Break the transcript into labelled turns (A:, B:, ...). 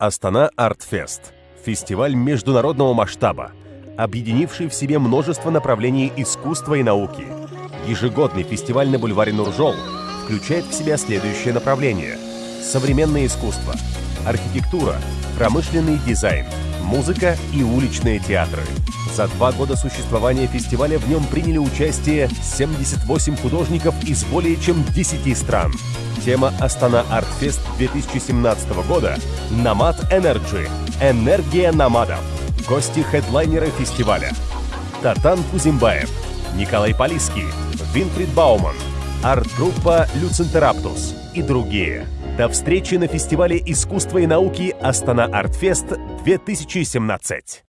A: Астана Артфест – фестиваль международного масштаба, объединивший в себе множество направлений искусства и науки. Ежегодный фестиваль на бульваре Нуржол включает в себя следующее направление – современное искусство, архитектура, промышленный дизайн, музыка и уличные театры. За два года существования фестиваля в нем приняли участие 78 художников из более чем 10 стран. Тема Astana Art Fest 2017 года – Nomad Energy – энергия номадов. Гости хедлайнеры фестиваля – Тотан Кузембаев, Николай Полисский, Винфрид Бауман, арт-группа Luzinterruptus и другие. До встречи на фестивале искусства и науки Astana Art Fest 2017.